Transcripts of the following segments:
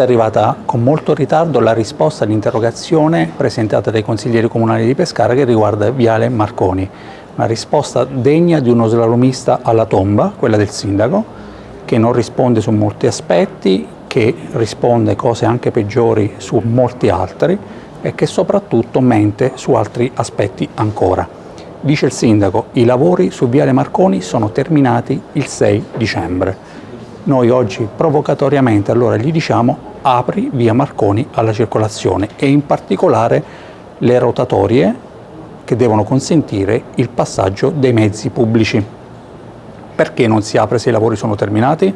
È arrivata con molto ritardo la risposta all'interrogazione presentata dai consiglieri comunali di Pescara che riguarda Viale Marconi. Una risposta degna di uno slalomista alla tomba, quella del sindaco, che non risponde su molti aspetti, che risponde cose anche peggiori su molti altri e che soprattutto mente su altri aspetti ancora. Dice il sindaco, i lavori su Viale Marconi sono terminati il 6 dicembre. Noi oggi provocatoriamente allora gli diciamo apri via Marconi alla circolazione e in particolare le rotatorie che devono consentire il passaggio dei mezzi pubblici. Perché non si apre se i lavori sono terminati?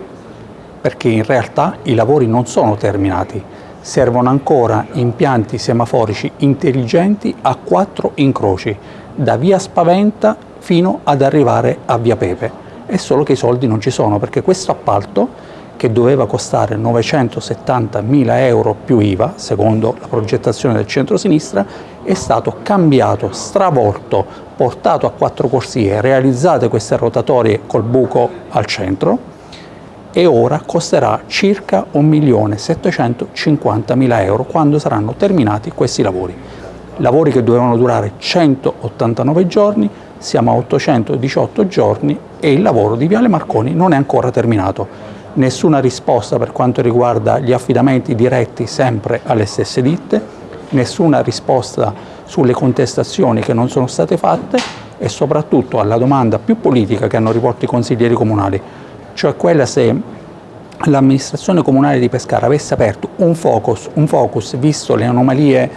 Perché in realtà i lavori non sono terminati, servono ancora impianti semaforici intelligenti a quattro incroci, da via Spaventa fino ad arrivare a via Pepe. È solo che i soldi non ci sono, perché questo appalto che doveva costare 970 mila euro più IVA, secondo la progettazione del centro-sinistra, è stato cambiato, stravolto, portato a quattro corsie, realizzate queste rotatorie col buco al centro e ora costerà circa 1.750.000 euro quando saranno terminati questi lavori. Lavori che dovevano durare 189 giorni, siamo a 818 giorni e il lavoro di Viale Marconi non è ancora terminato nessuna risposta per quanto riguarda gli affidamenti diretti sempre alle stesse ditte, nessuna risposta sulle contestazioni che non sono state fatte e soprattutto alla domanda più politica che hanno rivolto i consiglieri comunali, cioè quella se l'amministrazione comunale di Pescara avesse aperto un focus, un focus visto le anomalie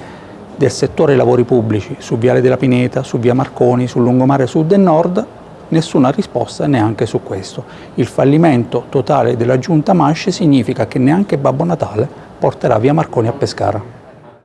del settore lavori pubblici su Viale della Pineta, su Via Marconi, sul lungomare sud e nord, nessuna risposta neanche su questo. Il fallimento totale della giunta Masci significa che neanche Babbo Natale porterà via Marconi a Pescara.